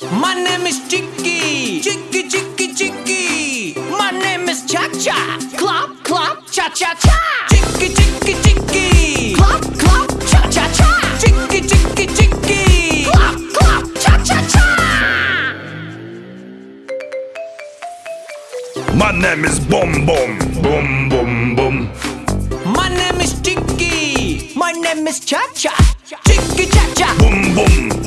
My name is Chicky. Chicky, Chicky, Chicky. My name is Cha Cha. Clap, clap, cha cha cha. Chicky, Chicky, Chicky. Clap, clap, cha cha cha. Chicky, Chicky, Chicky. Clap, clap, cha cha cha. My name is Boom Boom. Boom Boom Boom. My name is Chicky. My name is Cha Cha. Chicky, Cha Cha. Boom Boom.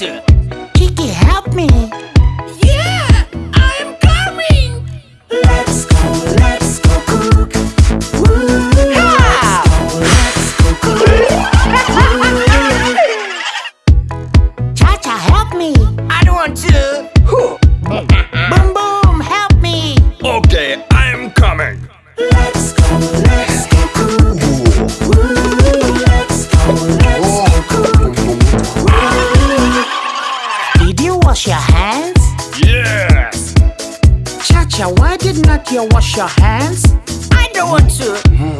water. Kiki, help me. Yeah, I'm coming. Let's go, let's go cook. Woo. Let's go cook. Cha-cha, help me. I don't want to. Hmm. Don't want mm-hmm.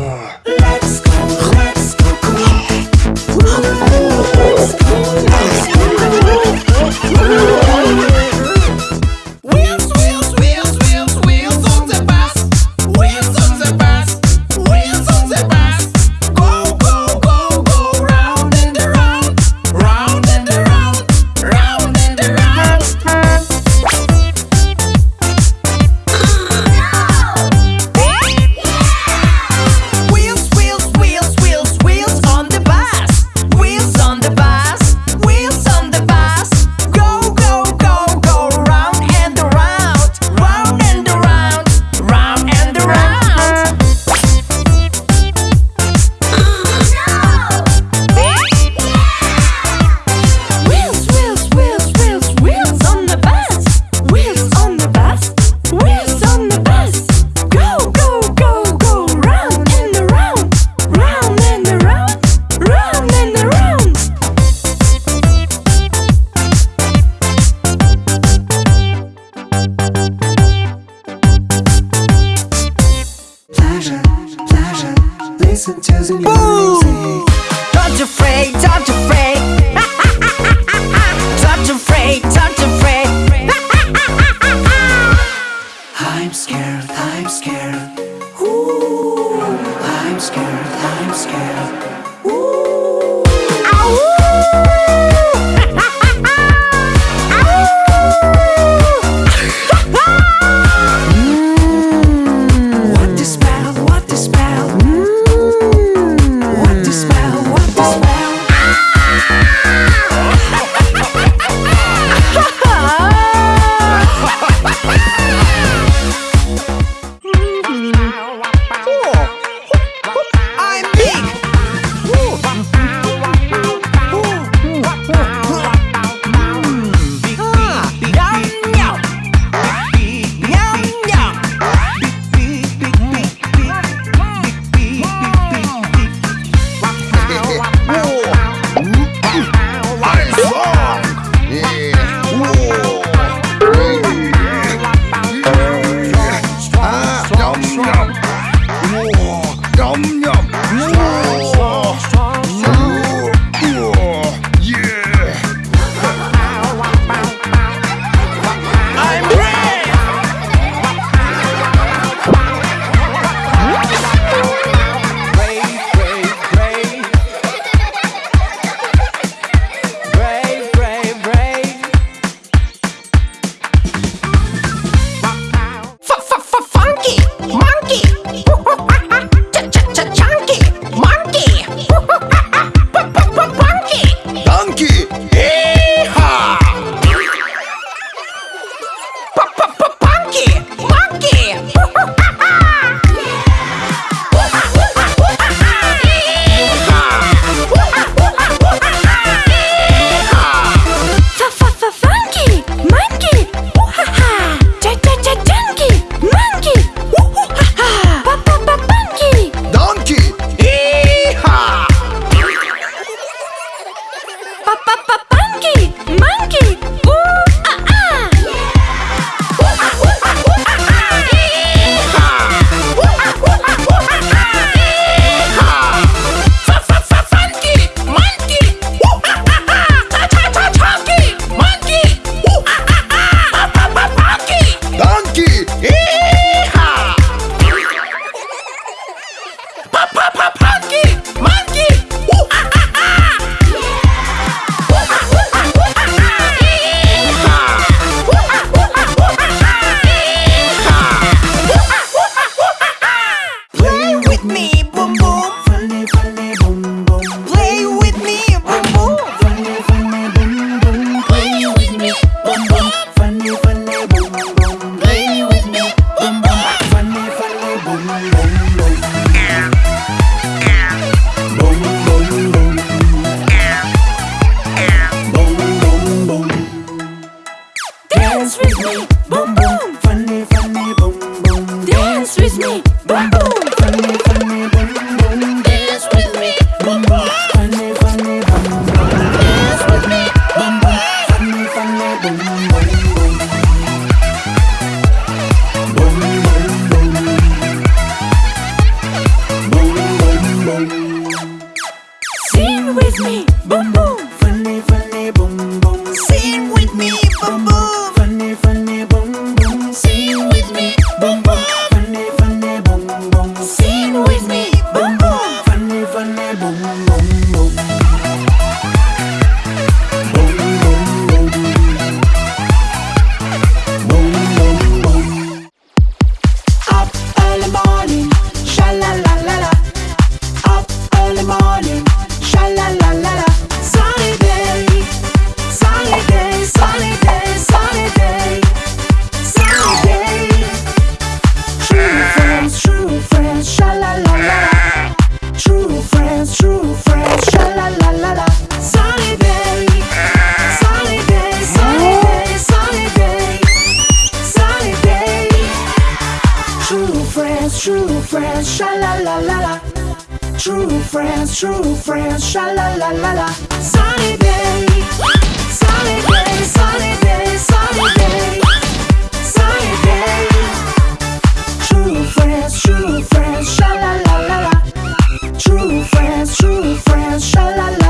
I'm scared, I'm scared. True friends, sha la la la la. True friends, true friends, sha la la la la. Sunny day, sunny day, sunny day, sunny day, sunny day. True friends, true friends, sha la la la la. True friends, true friends, sha la la.